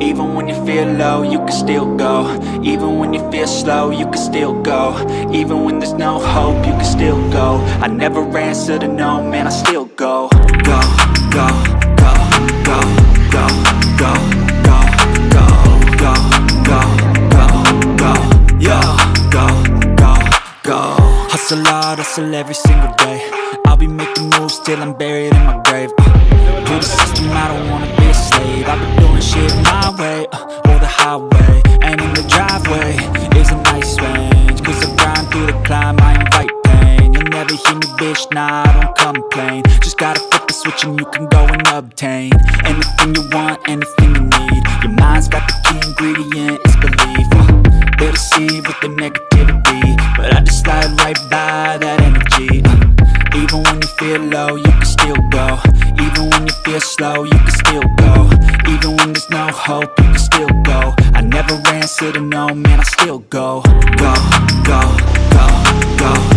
Even when you feel low, you can still go Even when you feel slow, you can still go Even when there's no hope, you can still go I never answer to no, man, I still go Go, go, go, go, go, go, go, go, go, go, go, go, go, go, go Hustle hard, hustle every single day I'll be making moves till I'm buried in my grave uh, To the system, I don't wanna be a slave. I've been doing shit my way, uh, or the highway And in the driveway. Is a nice range Cause I grind through the climb, I invite pain. You'll never hear me, bitch, nah, I don't complain. Just gotta flip the switch and you can go and obtain Anything you want, anything you need. Your mind's got the key ingredient, it's belief uh, They deceive with the negativity. But I just slide right by that energy uh, Even when you feel low, you can still go Even when you feel slow, you can still go. Even when there's no hope, you can still go. I never answer to no, man, I still go, go, go, go, go,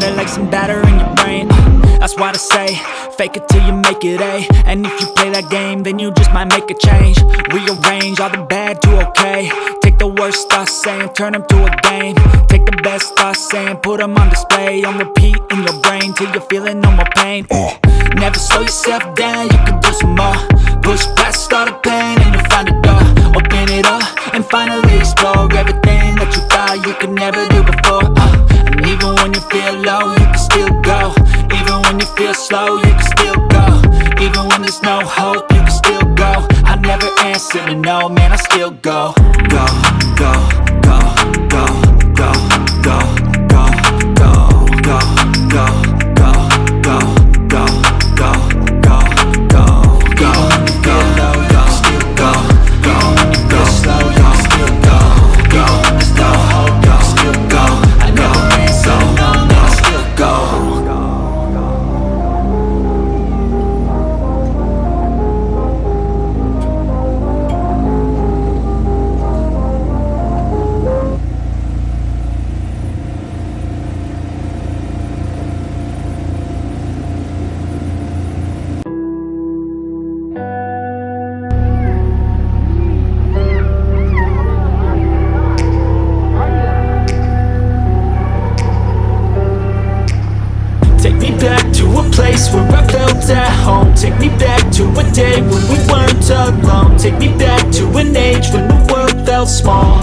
matter like some batter in your brain. Uh, That's why I say, fake it till you make it A. And if you play that game, then you just might make a change. Rearrange all the bad to okay. Take the worst thoughts saying, turn them to a game. Take the best thoughts saying, put them on display. On repeat in your brain till you're feeling no more pain. Never slow yourself down, you can do some more. Push past all the pain Even when there's no hope, you can still go. I never answer to no, man, I still go. Go, go, go, go, go, go, back to a place where I felt at home. Take me back to a day when we weren't alone. Take me back to an age when the world felt small.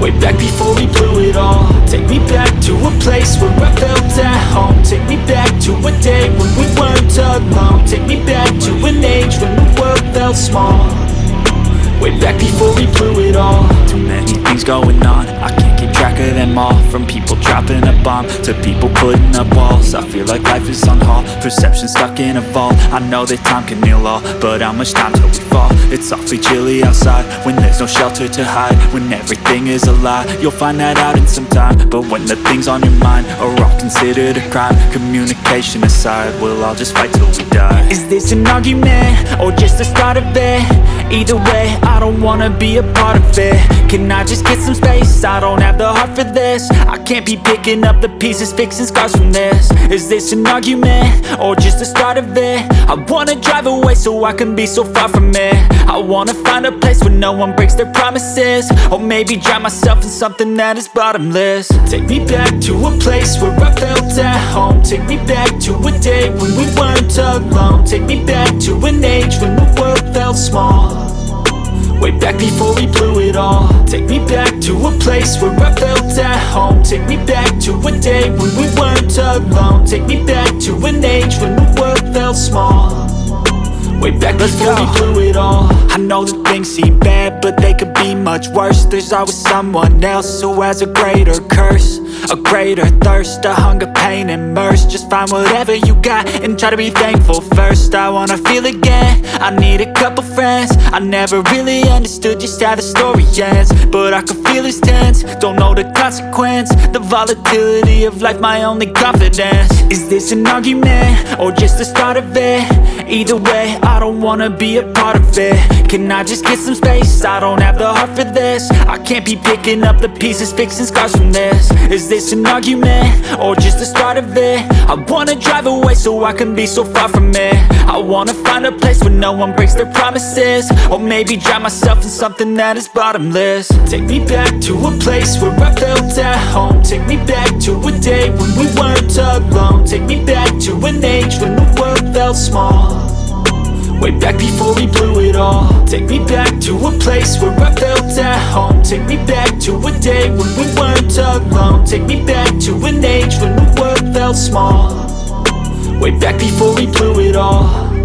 Way back before we blew it all. Take me back to a place where I felt at home. Take me back to a day when we weren't alone. Take me back to an age when the world felt small Way back before we blew it all. Too many things going on. I can't keep track of them all. From people dropping a bomb To people putting up walls. I feel like life is on hold. Perception stuck in a vault. I know that time can heal all But how much time till we fall? It's awfully chilly outside When there's no shelter to hide When everything is a lie. You'll find that out in some time But when the things on your mind Are all considered a crime Communication aside We'll all just fight till we die. Is this an argument? Or just the start of it? Either way, I don't wanna be a part of it. Can I just get some space? I don't have the heart for this. I can't be picking up the pieces, fixing scars from this. Is this an argument? Or just the start of it? I wanna drive away so I can be so far from it. I wanna find a place where no one breaks their promises. Or maybe drown myself in something that is bottomless. Take me back to a place where I felt at home. Take me back to a day when we weren't alone. Take me back to an age when the world felt small Way back before we blew it all. Take me back to a place where I felt at home. Take me back to a day when we weren't alone. Take me back to an age when the world felt small Way back before we blew it all. I know that things seem bad, but they could be much worse. There's always someone else who has a greater curse A greater thirst, a hunger, pain, and mercy. Just find whatever you got and try to be thankful first. I wanna feel again, I need a couple friends. I never really understood just how the story ends But I can feel it's tense, don't know the consequence The volatility of life, my only confidence. Is this an argument, or just the start of it? Either way, I don't wanna be a part of it. Can I just get some space? I don't have the heart for this. I can't be picking up the pieces, fixing scars from this. Is this an argument, or just the start of it? I wanna drive away so I can be so far from it. I wanna find a place where no one breaks their promises. Or maybe drown myself in something that is bottomless. Take me back to a place where I felt at home. Take me back to a day when we weren't alone. Take me back to an age when the world felt small Way back before we blew it all. Take me back to a place where I felt at home. Take me back to a day when we weren't alone. Take me back to an age when the world felt small. Way back before we blew it all